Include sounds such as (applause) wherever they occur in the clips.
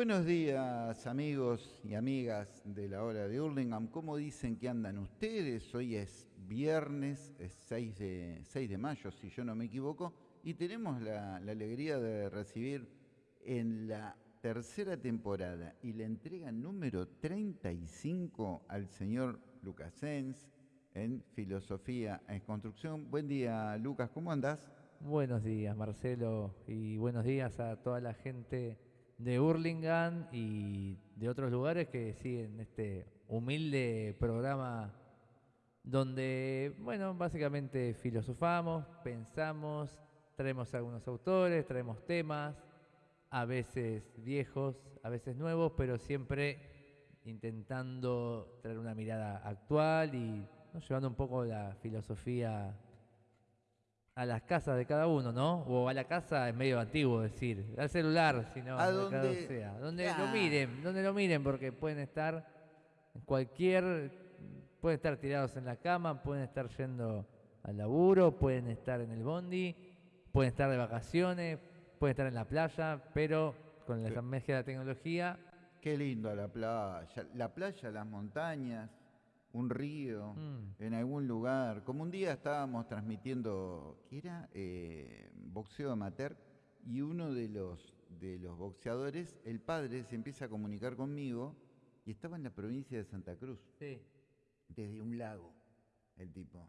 Buenos días amigos y amigas de la hora de Hurlingham. ¿Cómo dicen que andan ustedes? Hoy es viernes, es 6 de, 6 de mayo, si yo no me equivoco, y tenemos la, la alegría de recibir en la tercera temporada y la entrega número 35 al señor Lucas Sens en Filosofía en Construcción. Buen día, Lucas, ¿cómo andás? Buenos días, Marcelo, y buenos días a toda la gente de Hurlingham y de otros lugares que siguen este humilde programa donde, bueno, básicamente filosofamos, pensamos, traemos algunos autores, traemos temas, a veces viejos, a veces nuevos, pero siempre intentando traer una mirada actual y llevando un poco la filosofía a las casas de cada uno, ¿no? O a la casa es medio antiguo decir, al celular, sino a donde sea, donde lo miren, donde lo miren, porque pueden estar en cualquier, pueden estar tirados en la cama, pueden estar yendo al laburo, pueden estar en el bondi, pueden estar de vacaciones, pueden estar en la playa, pero con la magia de la tecnología. Qué lindo la playa, la playa, las montañas un río, mm. en algún lugar. Como un día estábamos transmitiendo, ¿qué era? Eh, boxeo amateur, y uno de los, de los boxeadores, el padre, se empieza a comunicar conmigo y estaba en la provincia de Santa Cruz. Sí. Desde un lago, el tipo.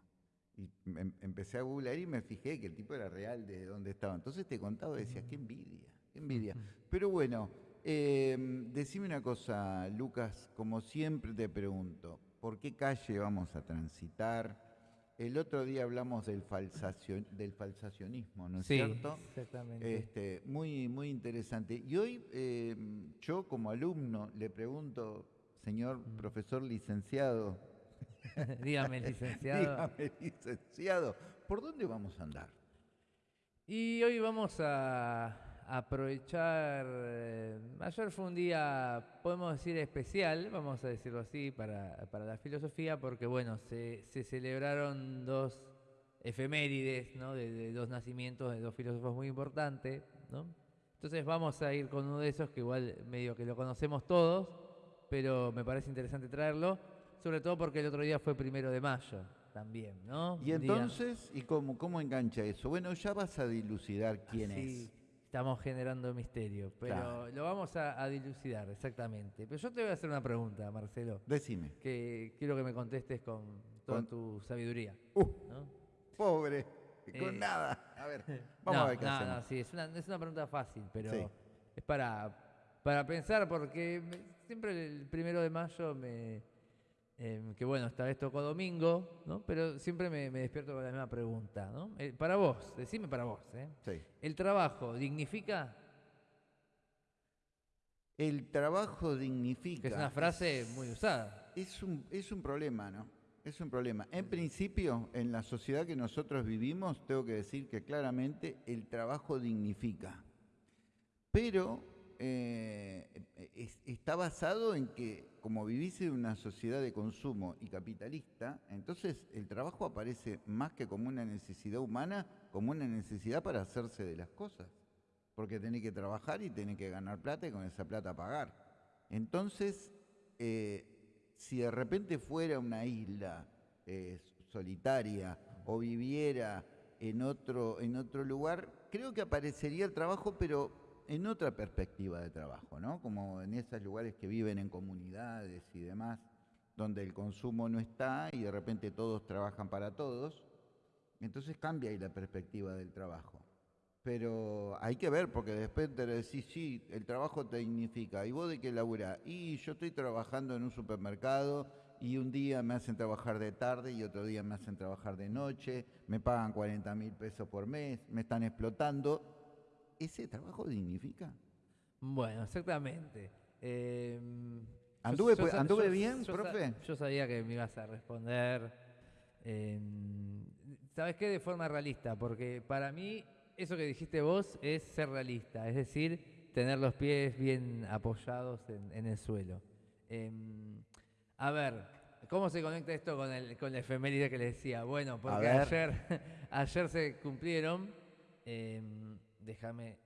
Y em, empecé a googlear y me fijé que el tipo era real desde donde estaba. Entonces te contaba y decía, qué envidia, qué envidia. (laughs) Pero bueno, eh, decime una cosa, Lucas, como siempre te pregunto, por qué calle vamos a transitar. El otro día hablamos del, falsacionismo, ¿no es sí, cierto? Exactamente. Este, muy, muy interesante. Y hoy eh, yo como alumno le pregunto, señor mm. profesor licenciado. (laughs) Dígame, licenciado. (laughs) Dígame, licenciado, ¿por dónde vamos a andar? Y hoy vamos a aprovechar, eh, ayer fue un día, podemos decir, especial, vamos a decirlo así, para, la filosofía, porque bueno, se, celebraron dos efemérides, ¿no? De, dos nacimientos de dos filósofos muy importantes, ¿no? Entonces vamos a ir con uno de esos que igual medio que lo conocemos todos, pero me parece interesante traerlo, sobre todo porque el otro día fue primero de mayo también, ¿no? Y entonces, ¿y cómo, cómo engancha eso? Bueno, ya vas a dilucidar quién es. Estamos generando misterio, pero lo vamos a, dilucidar, exactamente. Pero yo te voy a hacer una pregunta, Marcelo. Decime. Que quiero que me contestes con toda tu sabiduría. Uh, Pobre, con eh, nada. A ver, (laughs) vamos a ver qué no, No, sí, es una, es una pregunta fácil, pero es para, para pensar, porque siempre el primero de mayo me, Em, que bueno, esta vez tocó domingo, ¿no? Pero siempre me, despierto con la misma pregunta, ¿no? Eh, para vos, decime para vos, ¿eh? Sí. ¿El trabajo dignifica? El trabajo dignifica. es una frase muy usada. Es un, es un problema, ¿no? Es un problema. En principio, en la sociedad que nosotros vivimos, tengo que decir que claramente el trabajo dignifica. Pero eh, está basado en que como vivís en una sociedad de consumo y capitalista, entonces el trabajo aparece más que como una necesidad humana, como una necesidad para hacerse de las cosas. Porque tenés que trabajar y tenés que ganar plata y con esa plata pagar. Entonces, eh, si de repente fuera una isla eh, solitaria o viviera en otro, en otro lugar, creo que aparecería el trabajo, pero en otra perspectiva de trabajo, ¿no? Como en esos lugares que viven en comunidades y demás, donde el consumo no está y de repente todos trabajan para todos, entonces cambia ahí la perspectiva del trabajo. Pero hay que ver, porque después te decís, sí, el trabajo te dignifica. ¿Y vos de qué laburás? Y yo estoy trabajando en un supermercado y un día me hacen trabajar de tarde y otro día me hacen trabajar de noche, me pagan 40 mil pesos por mes, me están explotando ¿Ese trabajo dignifica? Bueno, exactamente. Em, ¿Anduve, bien, profe? yo sabía que me ibas a responder. Em, ¿Sabes qué? De forma realista, porque para mí eso que dijiste vos es ser realista, es decir, tener los pies bien apoyados en, el suelo. Em, a ver, ¿cómo se conecta esto con, el, con la efeméride que le decía? Bueno, porque ayer, (laughs) ayer se cumplieron déjame,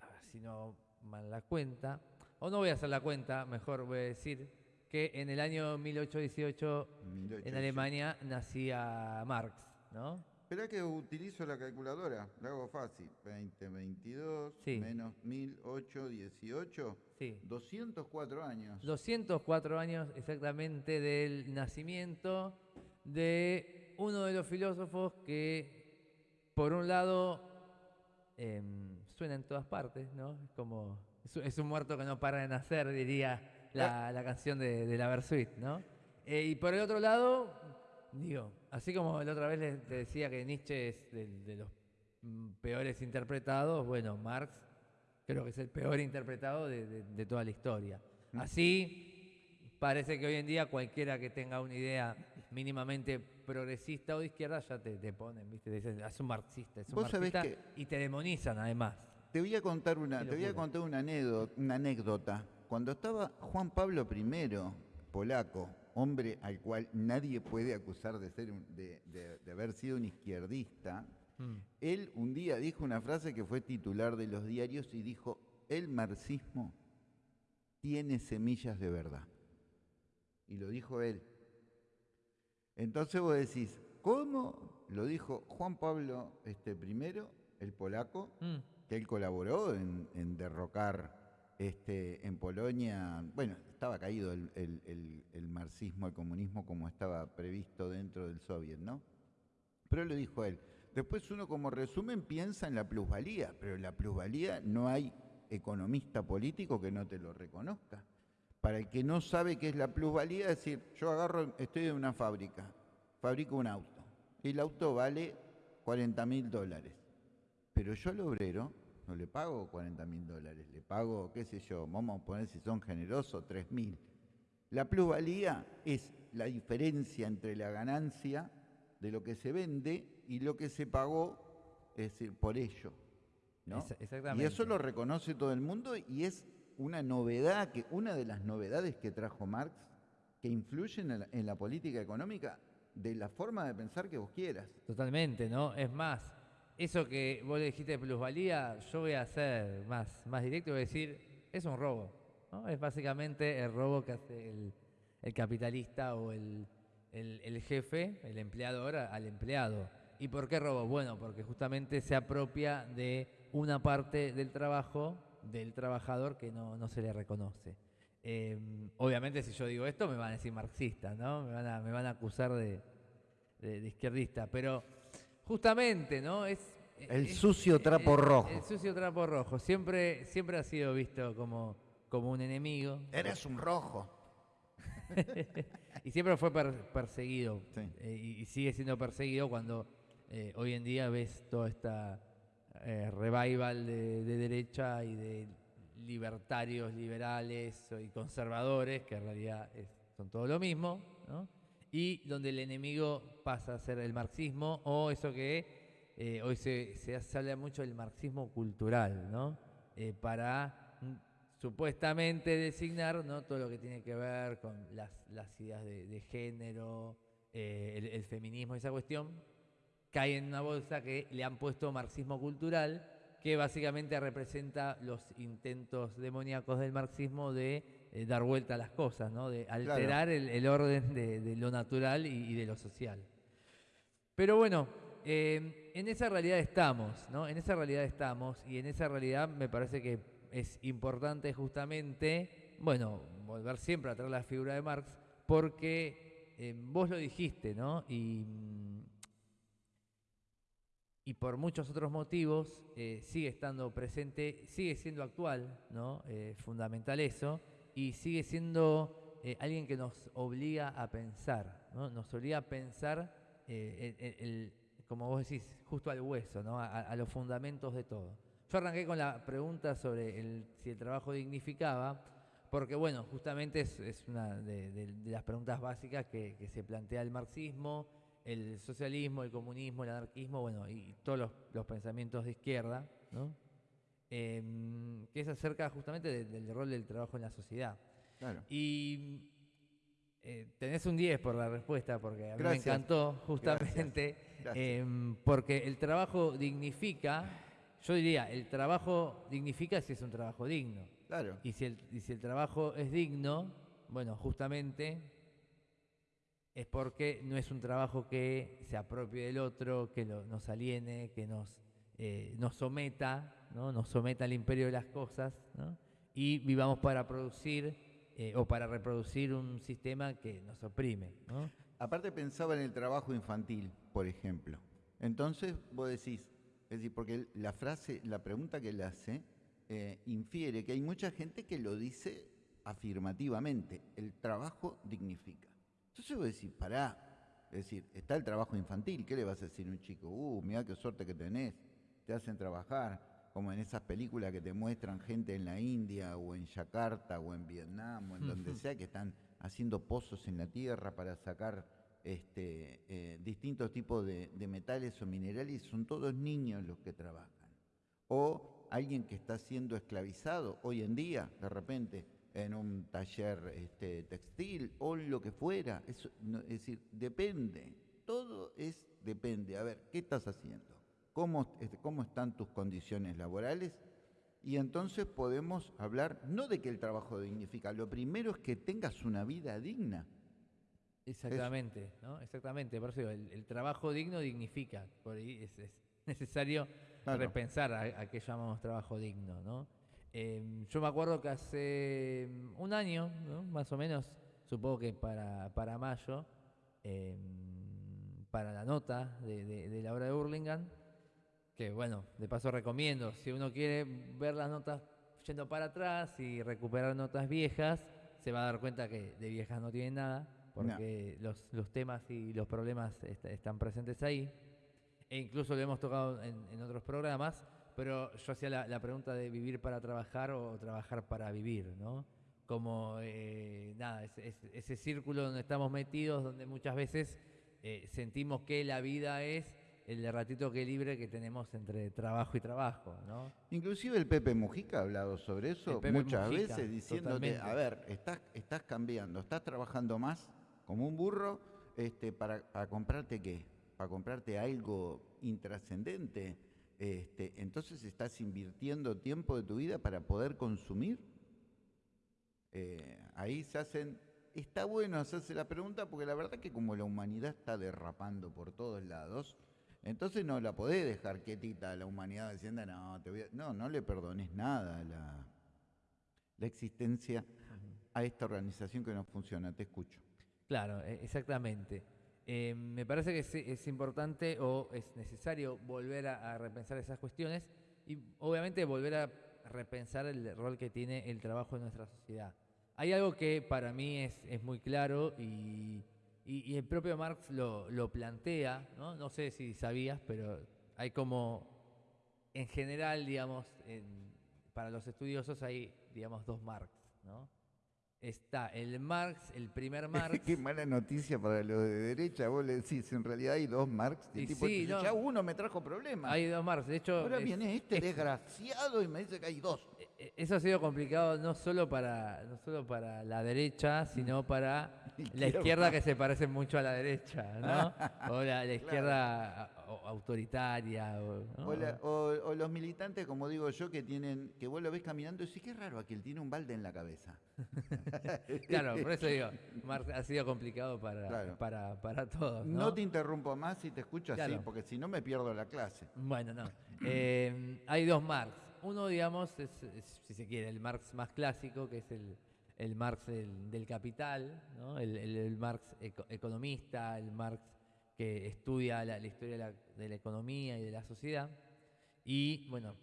a ver si no mal la cuenta, o no voy a hacer la cuenta, mejor voy a decir, que en el año 1818 en 1818. Alemania nacía Marx, ¿no? Espera que utilizo la calculadora, la hago fácil. 20, 22, Sí. menos 1008, 18, Sí. 204 años. 204 años exactamente del nacimiento de uno de los filósofos que, por un lado, em, suena en todas partes, ¿no? Es como, es, un muerto que no para de nacer, diría la, la canción de, de la Versuit, ¿no? Eh, y por el otro lado, digo, así como la otra vez te decía que Nietzsche es del- de, los mm, peores interpretados, bueno, Marx creo que es el peor interpretado de, de- de toda la historia. Así, parece que hoy en día cualquiera que tenga una idea mínimamente progresista o de izquierda ya te, te ponen, ¿viste? Te dicen, "Ah, es un marxista, es un Vos sabés marxista, y te demonizan además. Te voy a contar una, te voy a contar una anécdota, una anécdota. Cuando estaba Juan Pablo I, polaco, hombre al cual nadie puede acusar de ser un- de, de- de haber sido un izquierdista, Mm. él un día dijo una frase que fue titular de los diarios y dijo: el marxismo tiene semillas de verdad. Y lo dijo él. Entonces vos decís, ¿cómo? Lo dijo Juan Pablo este, I, el polaco, Mm. que él colaboró en, en derrocar este, en Polonia, bueno, estaba caído el, el- el- el marxismo, el comunismo como estaba previsto dentro del soviet, ¿no? Pero lo dijo él. Después uno como resumen piensa en la plusvalía, pero la plusvalía no hay economista político que no te lo reconozca. Para el que no sabe qué es la plusvalía, es decir, yo agarro, estoy en una fábrica, fabrico un auto, y el auto vale 40 mil dólares. Pero yo al obrero no le pago 40 mil dólares, le pago, qué sé yo, vamos a poner si son generosos, 3 mil. La plusvalía es la diferencia entre la ganancia de lo que se vende y lo que se pagó, es decir, por ello. ¿no? Esa- Y exactamente. eso lo reconoce todo el mundo y es una novedad, que una de las novedades que trajo Marx, que influyen en la, política económica de la forma de pensar que vos quieras. Totalmente, ¿no? Es más, eso que vos le dijiste de plusvalía, yo voy a hacer más, más directo, voy a decir, es un robo, ¿no? Es básicamente el robo que hace el, capitalista o el, el- el jefe, el empleador, al empleado. ¿Y por qué robo? Bueno, porque justamente se apropia de una parte del trabajo del trabajador que no, no se le reconoce. Eh, obviamente si yo digo esto me van a decir marxista, ¿no? Me van a, me van a acusar de, de, de izquierdista, pero justamente, ¿no? Es El es- sucio trapo el- rojo. El sucio trapo rojo siempre siempre ha sido visto como como un enemigo Eres un rojo. (laughs) y siempre fue per- perseguido Sí. eh, y, y sigue siendo perseguido cuando eh, hoy en día ves toda esta eh, revival de, de derecha y de libertarios, liberales y conservadores, que en realidad es- son todo lo mismo, ¿no? y donde el enemigo pasa a ser el marxismo o eso que eh, hoy se, se, se habla mucho del marxismo cultural, ¿no? Eh, para mm, supuestamente designar ¿no? todo lo que tiene que ver con las, las ideas de, de género, eh, el, el feminismo, esa cuestión, cae en una bolsa que le han puesto marxismo cultural, que básicamente representa los intentos demoníacos del marxismo de eh, dar vuelta a las cosas, ¿no? de alterar el, el orden de, de lo natural y, y de lo social. Pero bueno, eh, en esa realidad estamos, ¿no? En esa realidad estamos y en esa realidad me parece que es importante justamente, bueno, volver siempre a traer la figura de Marx, porque eh, vos lo dijiste, ¿no? Y, mm, y por muchos otros motivos eh, sigue estando presente, sigue siendo actual, ¿no? Eh, fundamental eso, y sigue siendo eh, alguien que nos obliga a pensar, ¿no? Nos obliga a pensar, el- como vos decís, justo al hueso, ¿no? A, los fundamentos de todo. Yo arranqué con la pregunta sobre si el trabajo dignificaba, porque bueno, justamente es, es una de, las preguntas básicas que se plantea el marxismo, el socialismo, el comunismo, el anarquismo, bueno, y todos los, los pensamientos de izquierda, ¿no? Em, que es acerca justamente de- del rol del trabajo en la sociedad. Claro. Y eh, tenés un 10 por la respuesta, porque a mí Gracias. me encantó justamente, Gracias. em, porque el trabajo dignifica, yo diría, el trabajo dignifica si es un trabajo digno. Claro. Y si, el, y si el trabajo es digno, bueno, justamente es porque no es un trabajo que se apropie del otro, que nos aliene, que nos, eh, nos someta, ¿no? nos someta al imperio de las cosas, ¿no? y vivamos para producir eh, o para reproducir un sistema que nos oprime. Aparte pensaba en el trabajo infantil, por ejemplo. Entonces vos decís, es decir, porque la frase, la pregunta que él hace, eh, infiere que hay mucha gente que lo dice afirmativamente, el trabajo dignifica. Entonces vos decís, pará, es decir, está el trabajo infantil, ¿qué le vas a decir a un chico? Uh, mira qué suerte que tenés, te hacen trabajar, como en esas películas que te muestran gente en la India o en Yakarta o en Vietnam o en donde sea que están haciendo pozos en la tierra para sacar este, eh, distintos tipos de, de metales o minerales son todos niños los que trabajan. O alguien que está siendo esclavizado hoy en día, de repente, en un taller este, textil o lo que fuera. Eso, no- es decir, depende. Todo es depende. A ver, ¿qué estás haciendo? ¿Cómo, este, ¿Cómo están tus condiciones laborales? Y entonces podemos hablar no de que el trabajo dignifica, lo primero es que tengas una vida digna. Exactamente, ¿no? Exactamente. Por eso el, el trabajo digno dignifica. Por ahí es, es necesario Claro. repensar a, a qué llamamos trabajo digno, ¿no? Em, yo me acuerdo que hace mm, un año, ¿no? más o menos, supongo que para, para mayo, em, para la nota de, de- de la obra de Burlingame, que bueno, de paso recomiendo, si uno quiere ver las notas yendo para atrás y recuperar notas viejas, se va a dar cuenta que de viejas no tienen nada, porque los, los temas y los problemas est- están presentes ahí. E incluso lo hemos tocado en, en otros programas, pero yo hacía la, la pregunta de vivir para trabajar o trabajar para vivir, ¿no? Como, eh, nada, ese, ese- ese círculo donde estamos metidos, donde muchas veces eh, sentimos que la vida es el ratito que libre que tenemos entre trabajo y trabajo, ¿no? Inclusive el Pepe Mujica ha hablado sobre eso muchas Mujica, veces diciéndote, totalmente. a ver, estás, estás cambiando, estás trabajando más como un burro este, para, para comprarte qué, para comprarte algo intrascendente. Este, entonces estás invirtiendo tiempo de tu vida para poder consumir. Eh, ahí se hacen, está bueno hacerse la pregunta porque la verdad que como la humanidad está derrapando por todos lados, entonces no la podés dejar quietita a la humanidad diciendo, no, te voy a-". no, no le perdones nada a la, la existencia a esta organización que no funciona. Te escucho. Claro, e- exactamente. Eh, me parece que es, es importante o es necesario volver a, a repensar esas cuestiones y obviamente volver a repensar el rol que tiene el trabajo en nuestra sociedad. Hay algo que para mí es, es muy claro y, y- y el propio Marx lo, lo plantea, ¿no? no sé si sabías, pero hay como, en general, digamos, en- para los estudiosos hay, digamos, dos Marx, ¿no? Está el Marx, el primer (laughs) Marx. Qué mala noticia para los de derecha. Vos le decís, en realidad hay dos Marx. Y tipo, sí, no. ya uno me trajo problemas. Hay dos Marx, de hecho, Ahora es- viene este es- desgraciado y me dice que hay dos. E- eso ha sido complicado no solo para no solo para la derecha, sino para (laughs) la Izquierda. que se parece mucho a la derecha, ¿no? (laughs) O la, la izquierda autoritaria. O, ¿no? O, la- o- o los militantes, como digo yo, que tienen, que vos lo ves caminando y decís, qué raro, aquel tiene un balde en la cabeza. (laughs) Claro, por eso digo, Marx ha sido complicado para, Claro. para, para todos. ¿no? No te interrumpo más y te escucho así, Claro. porque si no me pierdo la clase. Bueno, no. Eh, hay dos Marx. Uno, digamos, es, es, si se quiere, el Marx más clásico, que es el, el Marx del, del capital, ¿no? el, el- el Marx eco- economista, el Marx que estudia la, la historia de la, de la economía y de la sociedad. Y, bueno,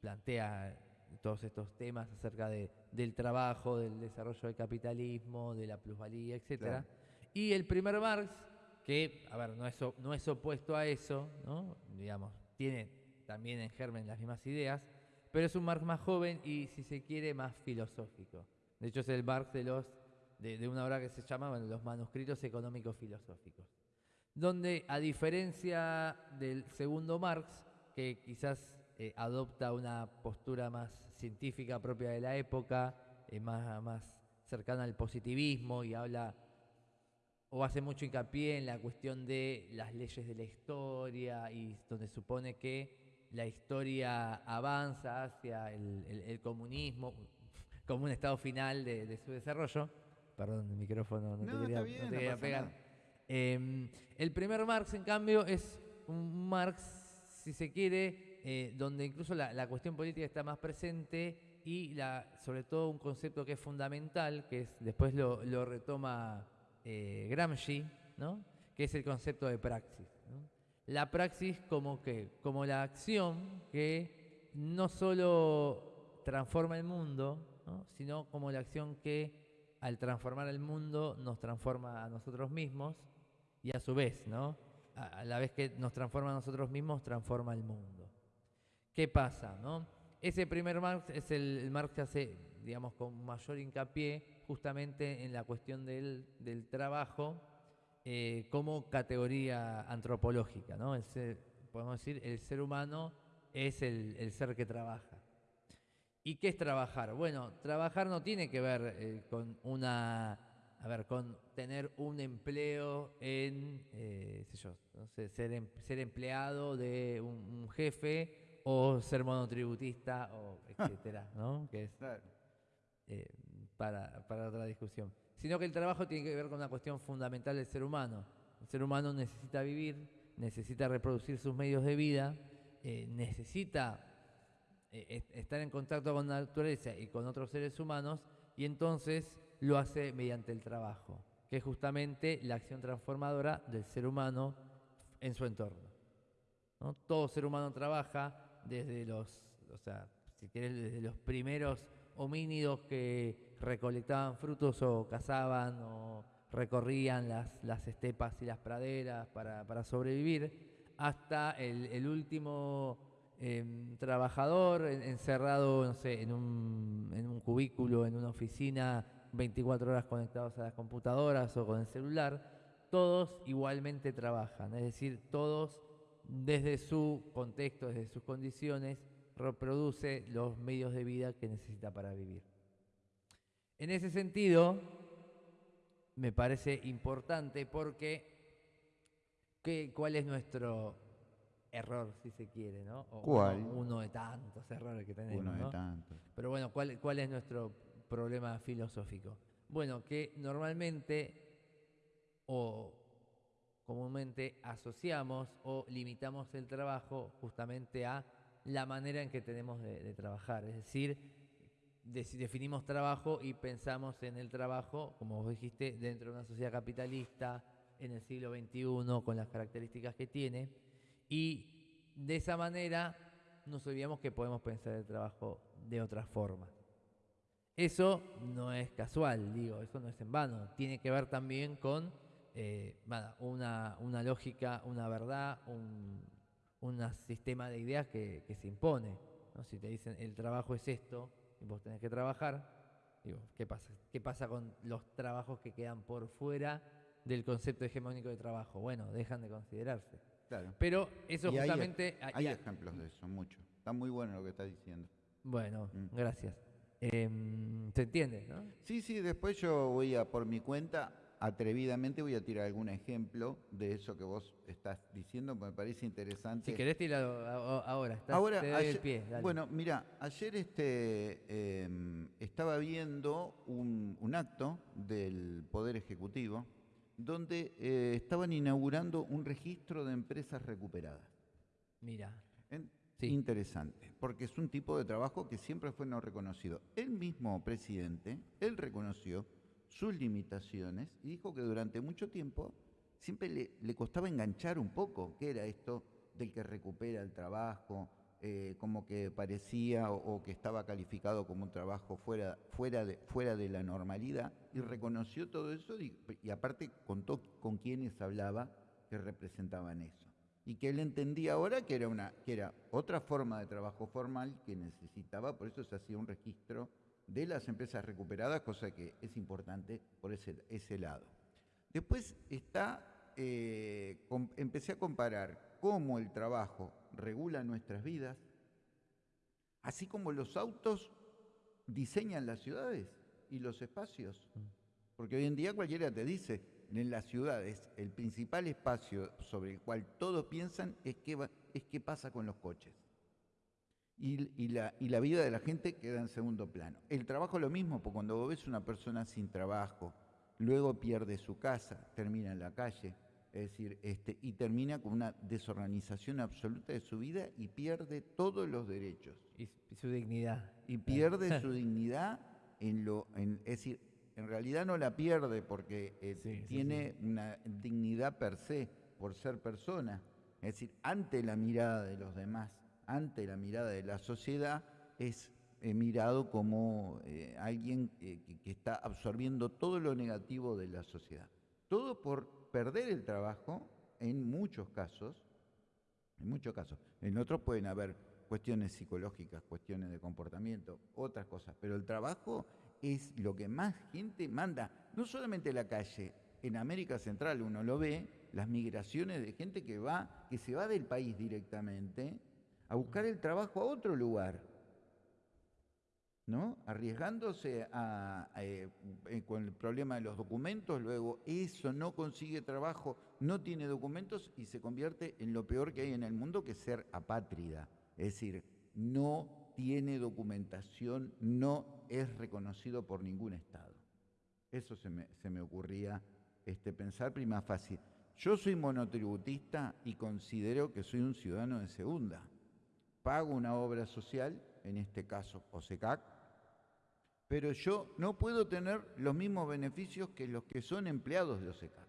plantea todos estos temas acerca de, del trabajo, del desarrollo del capitalismo, de la plusvalía. Claro. Y el primer Marx, que, a ver, no es, no es opuesto a eso, ¿no? Digamos, tiene también en germen las mismas ideas, pero es un Marx más joven y, si se quiere, más filosófico. De hecho, es el Marx de, los, de, de una obra que se llama bueno, Los manuscritos económicos filosóficos, donde, a diferencia del segundo Marx, que quizás eh, adopta una postura más científica propia de la época, eh, más, más cercana al positivismo y habla o hace mucho hincapié en la cuestión de las leyes de la historia y donde supone que la historia avanza hacia el, el- el comunismo. (laughs) como un estado final de, de su desarrollo. Perdón, el micrófono no, No, te quería, bien, no te no quería pasa pegar. Eh, el primer Marx, en cambio, es un Marx, si se quiere, eh, donde incluso la, la cuestión política está más presente y la, sobre todo un concepto que es fundamental, que es, después lo, lo retoma eh, Gramsci, ¿no? que es el concepto de praxis. La praxis como que, como la acción que no solo transforma el mundo, ¿no? sino como la acción que al transformar el mundo nos transforma a nosotros mismos y a su vez, ¿no? A, la vez que nos transforma a nosotros mismos, transforma el mundo. ¿Qué pasa, no? Ese primer Marx es el, el Marx que hace, digamos, con mayor hincapié justamente en la cuestión del, del trabajo eh, como categoría antropológica, ¿no? El ser- podemos decir, el ser humano es el, el ser que trabaja. ¿Y qué es trabajar? Bueno, trabajar no tiene que ver eh, con una, a ver, con tener un empleo en, eh, sé yo, no sé, ser, em- ser empleado de un, un jefe o ser monotributista o (laughs) etcétera, ¿no? Que es eh, para, para otra discusión. Sino que el trabajo tiene que ver con una cuestión fundamental del ser humano. El ser humano necesita vivir, necesita reproducir sus medios de vida, eh, necesita eh, est- estar en contacto con la naturaleza y con otros seres humanos, y entonces lo hace mediante el trabajo, que es justamente la acción transformadora del ser humano en su entorno. ¿no? Todo ser humano trabaja desde los, o sea, si querés, desde los primeros homínidos que recolectaban frutos o cazaban o recorrían las, las estepas y las praderas para, para sobrevivir, hasta el, el último em, trabajador en- encerrado, no sé, en un, en un cubículo, en una oficina, 24 horas conectados a las computadoras o con el celular, todos igualmente trabajan, es decir, todos desde su contexto, desde sus condiciones, reproduce los medios de vida que necesita para vivir. En ese sentido, me parece importante porque ¿qué- ¿cuál es nuestro error, si se quiere? ¿no? O ¿Cuál? Uno, uno de tantos errores que tenemos. Uno de ¿no? tantos. Pero bueno, ¿cuál, cuál es nuestro problema filosófico? Bueno, que normalmente o comúnmente asociamos o limitamos el trabajo justamente a la manera en que tenemos de, de trabajar. Es decir, definimos trabajo y pensamos en el trabajo, como vos dijiste, dentro de una sociedad capitalista, en el siglo XXI, con las características que tiene, y de esa manera nos olvidamos que podemos pensar el trabajo de otra forma. Eso no es casual, digo, eso no es en vano. Tiene que ver también con eh, una, una lógica, una verdad, un un sistema de ideas que, se impone. Si te dicen el trabajo es esto y vos tenés que trabajar, digo, ¿qué pasa? ¿Qué pasa con los trabajos que quedan por fuera del concepto hegemónico de trabajo? Bueno, dejan de considerarse. Claro. Pero eso Y hay- justamente... Hay y- ejemplos de eso, mucho. Está muy bueno lo que estás diciendo. Bueno, Mm. gracias. Em, ¿Se entiende? ¿no? Sí, sí, después yo voy a, por mi cuenta, atrevidamente voy a tirar algún ejemplo de eso que vos estás diciendo, me parece interesante. Si querés tirarlo ahora, estás, Ahora, te doy el pie. dale. bueno, mira, ayer este, em, estaba viendo un, un acto del Poder Ejecutivo donde eh, estaban inaugurando un registro de empresas recuperadas. Mira, En- Sí. Interesante, porque es un tipo de trabajo que siempre fue no reconocido. El mismo presidente, él reconoció sus limitaciones y dijo que durante mucho tiempo siempre le, costaba enganchar un poco qué era esto del que recupera el trabajo, eh, como que parecía o, o que estaba calificado como un trabajo fuera, fuera, de, fuera de la normalidad, y reconoció todo eso y, y aparte contó con quienes hablaba que representaban eso. Y que él entendía ahora que era, una, que era otra forma de trabajo formal que necesitaba, por eso se hacía un registro de las empresas recuperadas, cosa que es importante por ese, ese lado. Después está, eh, empecé a comparar cómo el trabajo regula nuestras vidas, así como los autos diseñan las ciudades y los espacios. Porque hoy en día cualquiera te dice, en las ciudades el principal espacio sobre el cual todos piensan es qué, va- es qué pasa con los coches. Y, y la, y la vida de la gente queda en segundo plano. El trabajo lo mismo, porque cuando vos ves una persona sin trabajo, luego pierde su casa, termina en la calle, es decir, este, y termina con una desorganización absoluta de su vida y pierde todos los derechos. Y, su dignidad. Y pierde su dignidad en lo, en, es decir, en realidad no la pierde porque eh, Sí, sí, tiene una dignidad per se, por ser persona. Es decir, ante la mirada de los demás, ante la mirada de la sociedad, es eh, mirado como eh, alguien eh, que, que está absorbiendo todo lo negativo de la sociedad. Todo por perder el trabajo, en muchos casos, en muchos casos. En otros pueden haber cuestiones psicológicas, cuestiones de comportamiento, otras cosas, pero el trabajo es lo que más gente manda, no solamente en la calle, en América Central uno lo ve, las migraciones de gente que va, que se va del país directamente a buscar el trabajo a otro lugar. ¿no? Arriesgándose a, eh, eh, con el problema de los documentos, luego eso no consigue trabajo, no tiene documentos y se convierte en lo peor que hay en el mundo, que es ser apátrida. Es decir, no tiene documentación, no es reconocido por ningún Estado. Eso se me, se me ocurría este, pensar prima fácil. Yo soy monotributista y considero que soy un ciudadano de segunda. Pago una obra social, en este caso OSECAC, pero yo no puedo tener los mismos beneficios que los que son empleados de OSECAC.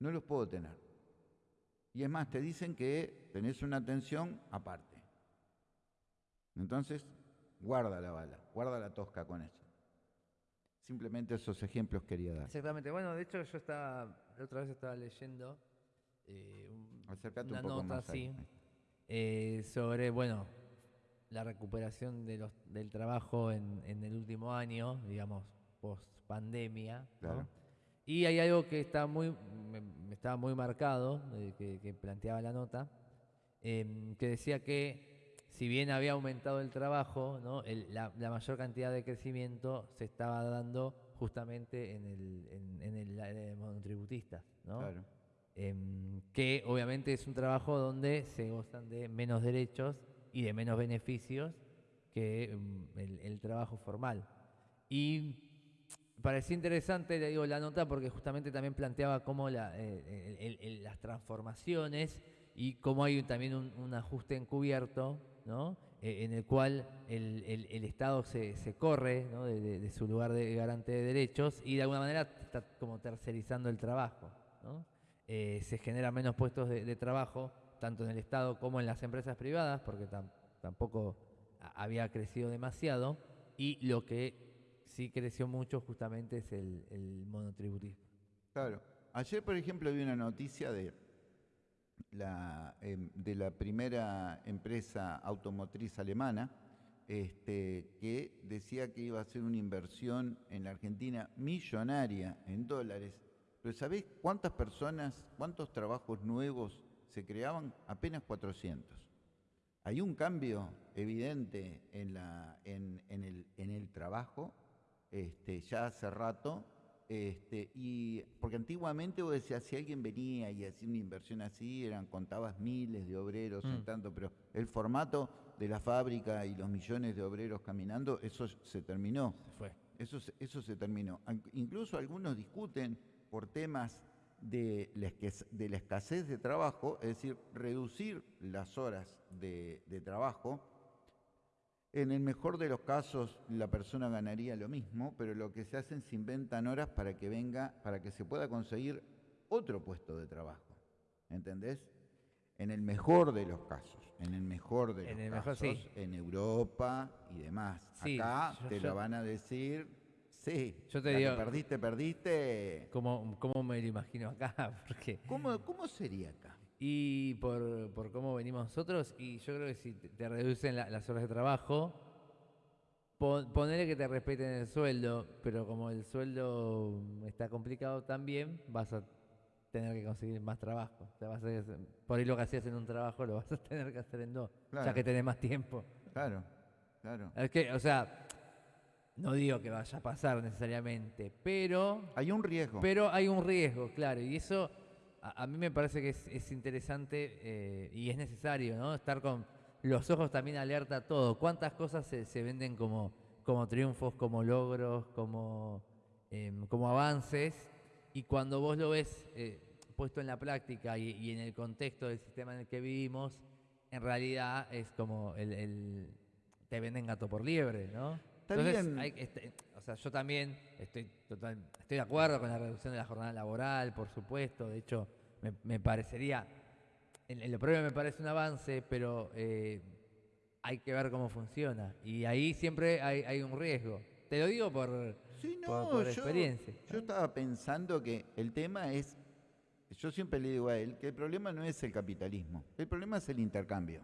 No los puedo tener. Y es más, te dicen que tenés una atención aparte. Entonces, guarda la bala, guarda la tosca con eso. Simplemente esos ejemplos quería dar. Exactamente. Bueno, de hecho yo estaba, la otra vez estaba leyendo eh, un- una un poco nota así eh, sobre, bueno, la recuperación de los, del trabajo en, en el último año, digamos, post pandemia. Claro. Y hay algo que está muy, me, me estaba muy marcado, eh, que, que planteaba la nota, em, que decía que si bien había aumentado el trabajo, ¿no? El- la, la mayor cantidad de crecimiento se estaba dando justamente en el, en, en el área de monotributistas, ¿no? Claro. Em, que obviamente es un trabajo donde se gozan de menos derechos y de menos beneficios que em, el, trabajo formal. Y parecía interesante, digo, la nota porque justamente también planteaba cómo eh, las transformaciones y cómo hay también un, ajuste encubierto, ¿no? Eh, en el cual el, Estado se, se corre ¿no? de- de su lugar de garante de derechos y de alguna manera está como tercerizando el trabajo. ¿no? Eh, se generan menos puestos de, trabajo, tanto en el Estado como en las empresas privadas, porque tam- tampoco había crecido demasiado, y lo que sí creció mucho justamente es el, el monotributismo. Claro. Ayer, por ejemplo, vi una noticia de la, em, de la primera empresa automotriz alemana este, que decía que iba a hacer una inversión en la Argentina millonaria en dólares. Pero ¿sabés cuántas personas, cuántos trabajos nuevos se creaban? Apenas 400. Hay un cambio evidente en, la, en, en el, en el trabajo, este, ya hace rato, este, y porque antiguamente vos decías, si alguien venía y hacía una inversión así, eran, contabas miles de obreros en Mm. tanto, pero el formato de la fábrica y los millones de obreros caminando, eso se terminó. Se fue. Eso, se- eso se terminó. Incluso algunos discuten por temas de la, esques- de la escasez de trabajo, es decir, reducir las horas de, de trabajo. En el mejor de los casos, la persona ganaría lo mismo, pero lo que se hacen se inventan horas para que venga, para que se pueda conseguir otro puesto de trabajo. ¿Entendés? En el mejor de los casos, en el mejor de En los mejor, casos, sí. en Europa y demás. Sí, Acá yo- te yo- lo van a decir, sí. Yo te la que digo- perdiste, perdiste. ¿Cómo, cómo me lo imagino acá? (laughs) Porque, ¿Cómo, cómo sería acá? y por, por cómo venimos nosotros, y yo creo que si te, reducen la- las horas de trabajo, pon- ponele que te respeten el sueldo, pero como el sueldo está complicado también, vas a tener que conseguir más trabajo. O sea, vas a por ahí lo que hacías en un trabajo lo vas a (laughs) tener que hacer en dos, ya que tenés más tiempo. Claro, claro. Es que, o sea, no digo que vaya a pasar necesariamente, pero Hay un riesgo. pero hay un riesgo, claro, y eso a, a mí me parece que es, es interesante eh, y es necesario, ¿no? Estar con los ojos también alerta a todo. ¿Cuántas cosas se, se venden como, como triunfos, como logros, como, em, como avances? Y cuando vos lo ves eh, puesto en la práctica y, y en el contexto del sistema en el que vivimos, en realidad es como el, el- te venden gato por liebre, ¿no? Está Entonces, bien. hay que este- o sea, yo también estoy total, estoy de acuerdo con la reducción de la jornada laboral, por supuesto. De hecho, me, me parecería, en, en lo propio me parece un avance, pero eh, hay que ver cómo funciona. Y ahí siempre hay, hay un riesgo. Te lo digo por, Sí, no, por, por yo, experiencia. yo estaba pensando que el tema es, yo siempre le digo a él, que el problema no es el capitalismo, el problema es el intercambio.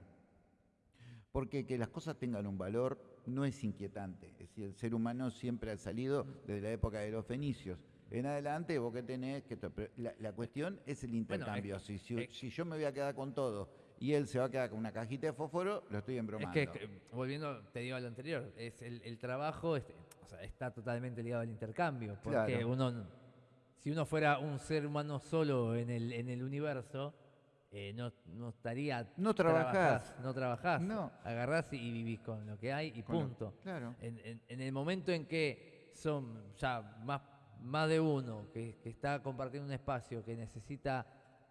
Porque que las cosas tengan un valor no es inquietante. Es decir, el ser humano siempre ha salido desde la época de los fenicios. En adelante vos que tenés que... La, la cuestión es el intercambio. si, si- si yo me voy a quedar con todo y él se va a quedar con una cajita de fósforo, lo estoy Es embromando. que, volviendo, te digo a lo anterior, es el, el trabajo este, o sea, está totalmente ligado al intercambio. Porque Claro. uno, si uno fuera un ser humano solo en el, en el universo, eh, no, no estaría. No trabajás. No trabajás. No. Agarrás y, vivís con lo que hay y Con lo- punto. claro. En, en- en el momento en que son ya más, más de uno que, que está compartiendo un espacio que necesita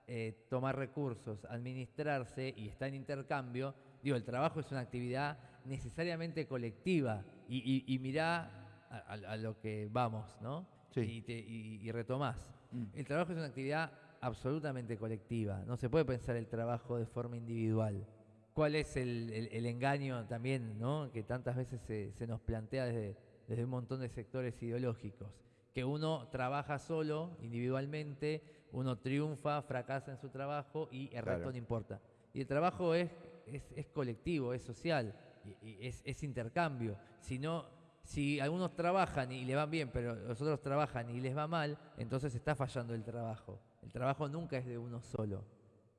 eh, tomar recursos, administrarse y está en intercambio, digo, el trabajo es una actividad necesariamente colectiva y, y- y mirá a, a- a lo que vamos, ¿no? Sí. Y, te- y- y retomás. Mm. El trabajo es una actividad absolutamente colectiva, no se puede pensar el trabajo de forma individual. ¿Cuál es el, el- el engaño también, ¿no? que tantas veces se, se nos plantea desde, desde un montón de sectores ideológicos? Que uno trabaja solo, individualmente, uno triunfa, fracasa en su trabajo y el Claro. resto no importa. Y el trabajo es, es, es colectivo, es social, y, y es, es intercambio. Si, no, si algunos trabajan y le van bien, pero los otros trabajan y les va mal, entonces está fallando el trabajo. El trabajo nunca es de uno solo.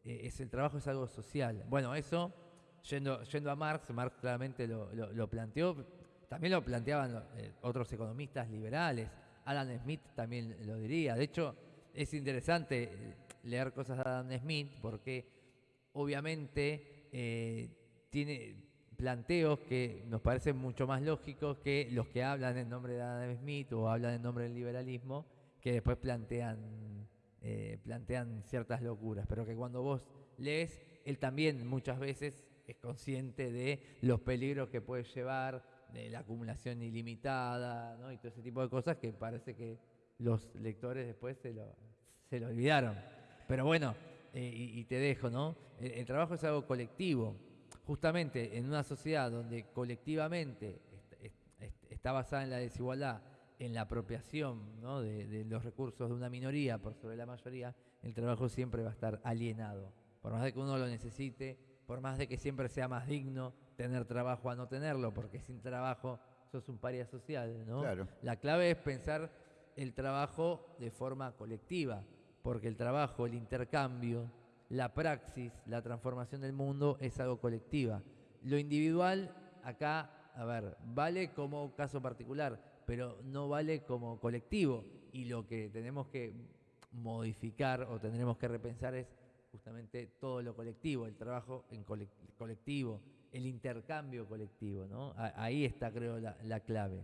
Eh, es, el trabajo es algo social. Bueno, eso, yendo, yendo a Marx, Marx claramente lo, lo- planteó, también lo planteaban eh, otros economistas liberales, Adam Smith también lo diría. De hecho, es interesante eh, leer cosas de Adam Smith porque obviamente tiene planteos que nos parecen mucho más lógicos que los que hablan en nombre de Adam Smith o hablan en nombre del liberalismo, que después plantean, eh, plantean ciertas locuras, pero que cuando vos lees, él también muchas veces es consciente de los peligros que puede llevar, de la acumulación ilimitada, ¿no? y todo ese tipo de cosas que parece que los lectores después se lo, se lo olvidaron. Pero bueno, eh, y, te dejo, ¿no? El, trabajo es algo colectivo. Justamente en una sociedad donde colectivamente est- est- est- está basada en la desigualdad, en la apropiación ¿no? de, de los recursos de una minoría por sobre la mayoría, el trabajo siempre va a estar alienado. Por más de que uno lo necesite, por más de que siempre sea más digno tener trabajo a no tenerlo, porque sin trabajo sos un paria social, ¿no? Claro. La clave es pensar el trabajo de forma colectiva, porque el trabajo, el intercambio, la praxis, la transformación del mundo es algo colectiva. Lo individual, acá, a ver, vale como caso particular, pero no vale como colectivo. Y lo que tenemos que modificar o tendremos que repensar es justamente todo lo colectivo, el trabajo en cole- colectivo, el intercambio colectivo, ¿no? Ahí está, creo, la, la clave.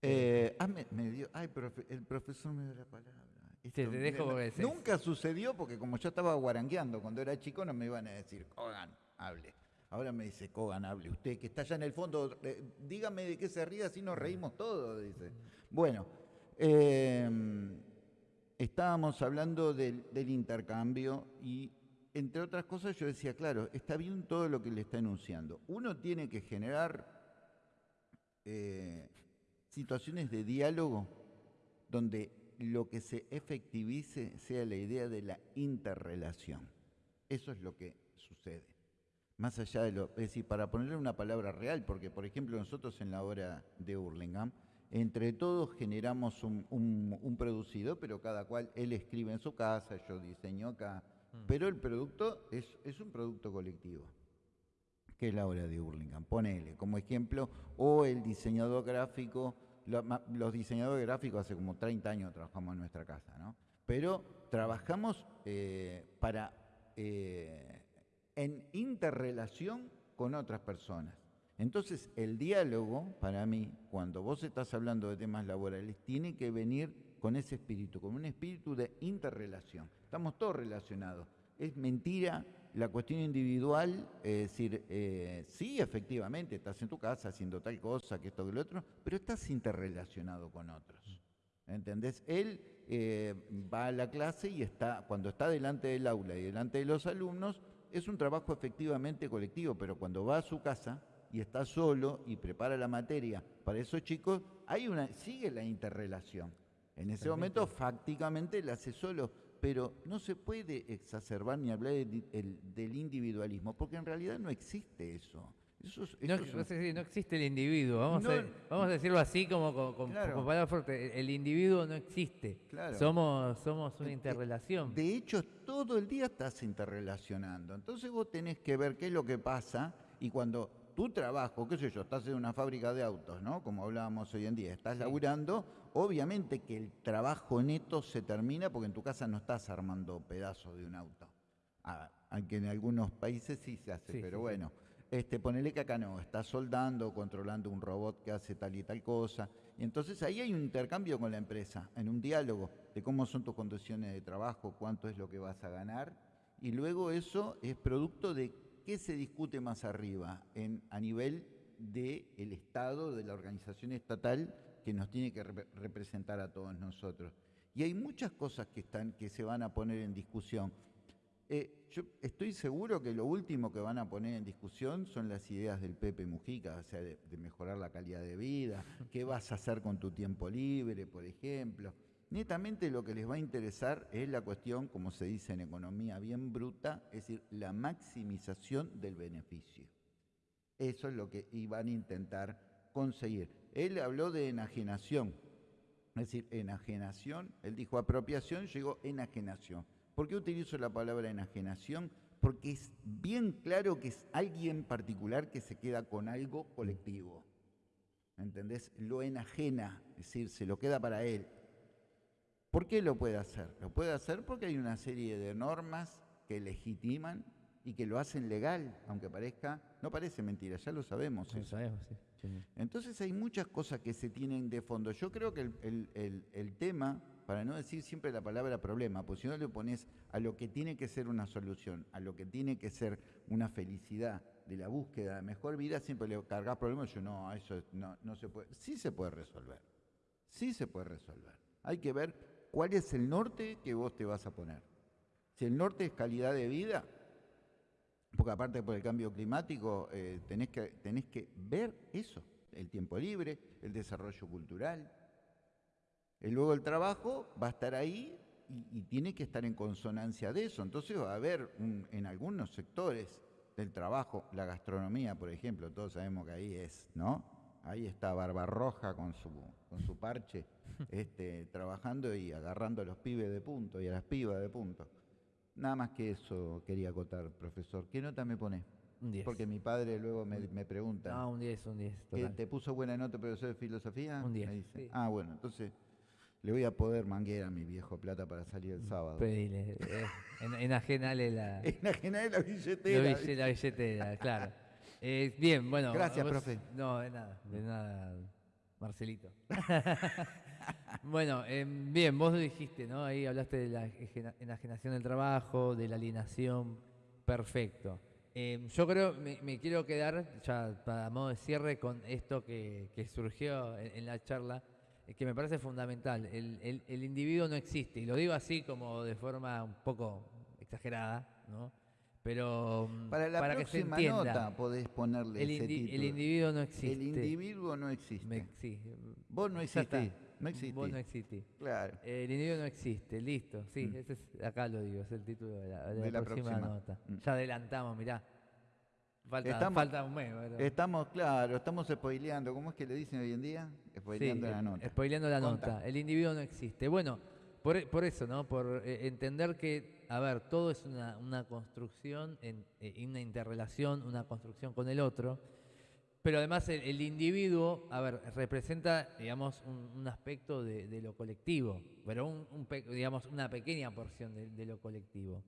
Eh, ah, me, me dio, ay, profe- el profesor me dio la palabra. te Esto, dejo no- porque se- nunca sucedió porque como yo estaba guarangueando cuando era chico no me iban a decir, Kogan, hable. Ahora me dice, Kogan, hable. Usted que está allá en el fondo, eh, dígame de qué se ríe, así nos reímos todos, dice. Bueno, eh, estábamos hablando del, del intercambio y entre otras cosas yo decía, claro, está bien todo lo que le está enunciando. Uno tiene que generar eh, situaciones de diálogo donde lo que se efectivice sea la idea de la interrelación. Eso es lo que sucede. Más allá de lo, es decir, para ponerle una palabra real, porque por ejemplo nosotros en la obra de Hurlingham, entre todos generamos un, un- un producido, pero cada cual, él escribe en su casa, yo diseño acá, pero el producto es, es un producto colectivo que es la obra de Hurlingham. Ponele como ejemplo, o el diseñador gráfico, lo- los diseñadores gráficos hace como 30 años trabajamos en nuestra casa, ¿no? Pero trabajamos eh, para eh, en interrelación con otras personas. Entonces, el diálogo, para mí, cuando vos estás hablando de temas laborales, tiene que venir con ese espíritu, con un espíritu de interrelación. Estamos todos relacionados. Es mentira la cuestión individual, es decir, eh, sí, efectivamente, estás en tu casa haciendo tal cosa, que esto, que lo otro, pero estás interrelacionado con otros. ¿Entendés? Él eh, va a la clase y está, cuando está delante del aula y delante de los alumnos, es un trabajo efectivamente colectivo, pero cuando va a su casa y está solo y prepara la materia para esos chicos, hay una, sigue la interrelación. En ese momento, fácticamente, la hace solo, pero no se puede exacerbar ni hablar del individualismo, porque en realidad no existe eso no, existe el individuo, vamos, a, decirlo así como con, palabras fuertes. El individuo no existe. Somos, somos una interrelación. De hecho, todo el día estás interrelacionando. Entonces vos tenés que ver qué es lo que pasa y cuando tu trabajo, qué sé yo, estás en una fábrica de autos, ¿no? Como hablábamos hoy en día, estás laburando, obviamente que el trabajo neto se termina porque en tu casa no estás armando pedazos de un auto. Ah, aunque en algunos países sí se hace, pero bueno. Este, ponele que acá no, está soldando, controlando un robot que hace tal y tal cosa. Y entonces ahí hay un intercambio con la empresa, en un diálogo de cómo son tus condiciones de trabajo, cuánto es lo que vas a ganar. Y luego eso es producto de qué se discute más arriba en, a nivel del Estado, de la organización estatal que nos tiene que representar a todos nosotros. Y hay muchas cosas que, están, que se van a poner en discusión. Eh, yo estoy seguro que lo último que van a poner en discusión son las ideas del Pepe Mujica, o sea, de, mejorar la calidad de vida, (laughs) qué vas a hacer con tu tiempo libre, por ejemplo. Netamente lo que les va a interesar es la cuestión, como se dice en economía bien bruta, es decir, la maximización del beneficio. Eso es lo que iban a intentar conseguir. Él habló de enajenación, es decir, enajenación, él dijo apropiación, llegó enajenación. ¿Por qué utilizo la palabra enajenación? Porque es bien claro que es alguien particular que se queda con algo colectivo. ¿Entendés? Lo enajena, es decir, se lo queda para él. ¿Por qué lo puede hacer? Lo puede hacer porque hay una serie de normas que legitiman y que lo hacen legal, aunque parezca, no parece mentira, ya lo sabemos. Lo sabemos sí. Entonces hay muchas cosas que se tienen de fondo. Yo creo que el tema para no decir siempre la palabra problema, porque si no le pones a lo que tiene que ser una solución, a lo que tiene que ser una felicidad de la búsqueda de mejor vida, siempre le cargas problemas y yo no, eso no, no se puede. Sí se puede resolver, sí se puede resolver. Hay que ver cuál es el norte que vos te vas a poner. Si el norte es calidad de vida, porque aparte por el cambio climático eh, tenés, que, tenés que ver eso, el tiempo libre, el desarrollo cultural, y luego el trabajo va a estar ahí y, tiene que estar en consonancia de eso. Entonces va a haber en algunos sectores del trabajo, la gastronomía, por ejemplo, todos sabemos que ahí es, ¿no? Ahí está Barbarroja con su, con su parche, (laughs) este, trabajando y agarrando a los pibes de punto y a las pibas de punto. Nada más que eso quería acotar, profesor. ¿Qué nota me pone? Un 10. Porque mi padre luego me, pregunta. Ah, un 10, un 10. ¿Te puso buena nota, profesor de filosofía? Un 10. Ah, bueno, entonces le voy a poder manguear a mi viejo plata para salir el sábado. Pedile, eh, enajenale la... (laughs) Enajenale la billetera. La, billetera, claro. Eh, bien, bueno. Gracias, profe. No, de nada, de nada, Marcelito. (laughs) bueno, eh, bien, vos dijiste, ¿no? Ahí hablaste de la enajenación del trabajo, de la alienación. Perfecto. yo creo, me, quiero quedar, ya para modo de cierre, con esto que, surgió en la charla que me parece fundamental. El, el, individuo no existe, y lo digo así como de forma un poco exagerada, ¿no? Pero mm, para la próxima nota podés ponerle el, ese el individuo no existe. El individuo no existe. sí. Vos no existís. No existís. Vos no existís. Claro. El individuo no existe, listo. Sí, mm. ese es, acá lo digo, es el título de la, próxima, nota. Mm. Ya adelantamos, mirá. Falta, estamos, falta un mes. Estamos, claro, estamos spoileando. ¿Cómo es que le dicen hoy en día? Spoileando la nota. Spoileando la nota. El individuo no existe. Bueno, por, por eso, ¿no? Por eh, entender que, a ver, todo es una, una construcción, en, eh, una interrelación, una construcción con el otro. Pero además el, individuo, a ver, representa, digamos, un, aspecto de, lo colectivo, pero un, digamos, una pequeña porción de, de lo colectivo.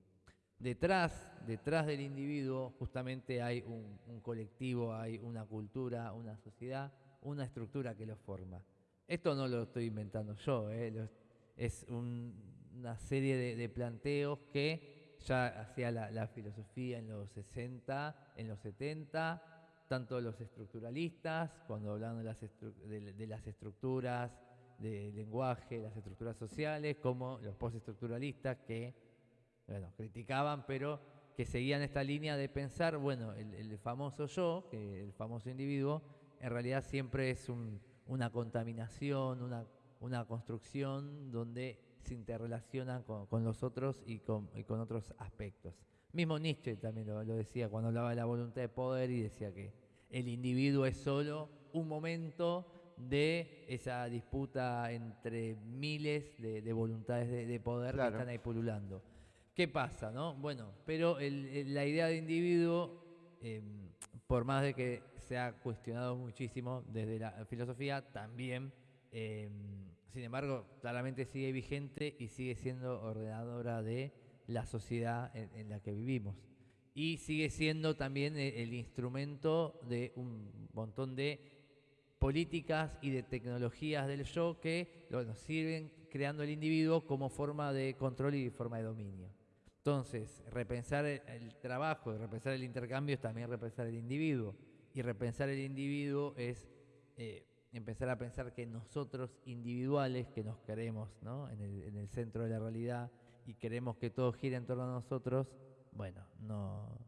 Detrás, detrás del individuo justamente hay un, colectivo, hay una cultura, una sociedad, una estructura que lo forma. Esto no lo estoy inventando yo, ¿eh? es una serie de, planteos que ya hacía la, filosofía en los 60, en los 70, tanto los estructuralistas, cuando hablaban de las, de las estructuras de lenguaje, las estructuras sociales, como los postestructuralistas que bueno, criticaban, pero que seguían esta línea de pensar, bueno, el, famoso yo, que el famoso individuo, en realidad siempre es una contaminación, una, una, construcción donde se interrelacionan con, los otros y con, otros aspectos. Mismo Nietzsche también lo, lo decía cuando hablaba de la voluntad de poder y decía que el individuo es solo un momento de esa disputa entre miles de, voluntades de, poder que están ahí pululando. ¿Qué pasa? No? Bueno, pero la idea de individuo, em, por más de que se ha cuestionado muchísimo desde la filosofía, también, em, sin embargo, claramente sigue vigente y sigue siendo ordenadora de la sociedad en, la que vivimos. Y sigue siendo también el, el instrumento de un montón de políticas y de tecnologías del yo que nos sirven creando el individuo como forma de control y forma de dominio. Entonces, repensar el, trabajo y repensar el intercambio es también repensar el individuo. Y repensar el individuo es eh, empezar a pensar que nosotros individuales, que nos queremos en, el, centro de la realidad y queremos que todo gire en torno a nosotros, bueno, no,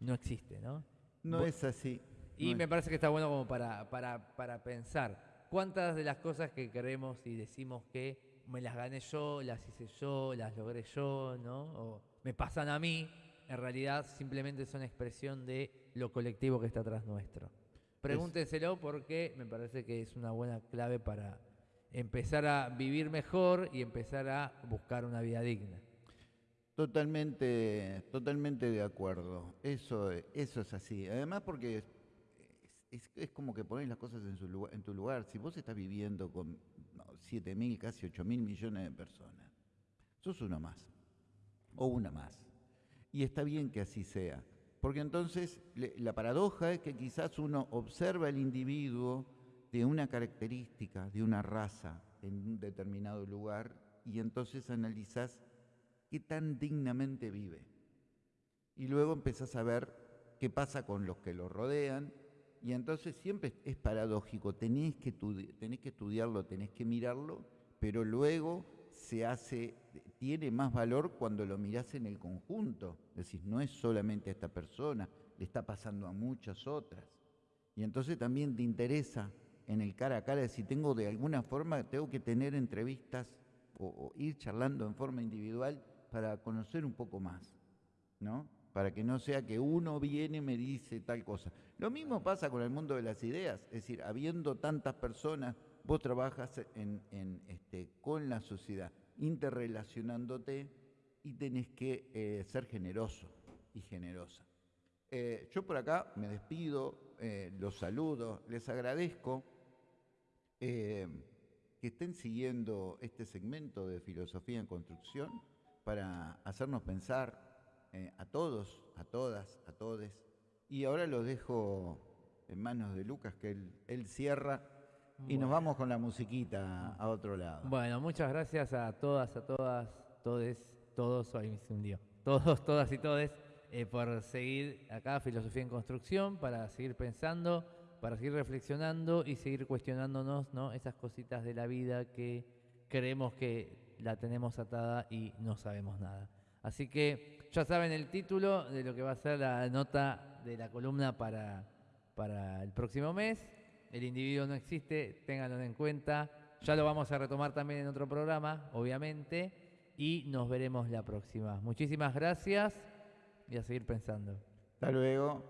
no existe, ¿no? No es así. Y me parece que está bueno como para, para, pensar cuántas de las cosas que queremos y decimos que me las gané yo, las hice yo, las logré yo, ¿no? O me pasan a mí, en realidad simplemente son expresión de lo colectivo que está atrás nuestro. Pregúntenselo porque me parece que es una buena clave para empezar a vivir mejor y empezar a buscar una vida digna. Totalmente, totalmente de acuerdo. Eso, eso es así. Además porque es, como que pones las cosas en, su lugar, en tu lugar. Si vos estás viviendo con 7 mil, casi 8 mil millones de personas, sos uno más o una más. Y está bien que así sea, porque entonces la paradoja es que quizás uno observa el individuo de una característica, de una raza en un determinado lugar y entonces analizás qué tan dignamente vive. Y luego empezás a ver qué pasa con los que lo rodean y entonces siempre es paradójico, tenés que, tenés que estudiarlo, tenés que mirarlo, pero luego se hace, tiene más valor cuando lo mirás en el conjunto. Decir, no es solamente a esta persona, le está pasando a muchas otras. Y entonces también te interesa en el cara a cara, si tengo de alguna forma, tengo que tener entrevistas o, ir charlando en forma individual para conocer un poco más, ¿no? para que no sea que uno viene y me dice tal cosa. Lo mismo pasa con el mundo de las ideas, es decir, habiendo tantas personas, vos trabajas este, con la sociedad, interrelacionándote y tenés que eh, ser generoso y generosa. Eh, yo por acá me despido, eh, los saludo, les agradezco que estén siguiendo este segmento de filosofía en construcción para hacernos pensar a todos, a todas, a todes. Y ahora lo dejo en manos de Lucas, que él, cierra. Y nos vamos con la musiquita a otro lado. Bueno, muchas gracias a todas, a todas, todes, todos, ahí me hundió. Todos, todas y todes, eh, por seguir acá Filosofía en Construcción, para seguir pensando, para seguir reflexionando y seguir cuestionándonos ¿no? esas cositas de la vida que creemos que la tenemos atada y no sabemos nada. Así que ya saben el título de lo que va a ser la nota de la columna para, para el próximo mes. El individuo no existe, ténganlo en cuenta. Ya lo vamos a retomar también en otro programa, obviamente. Y nos veremos la próxima. Muchísimas gracias y a seguir pensando. Hasta luego.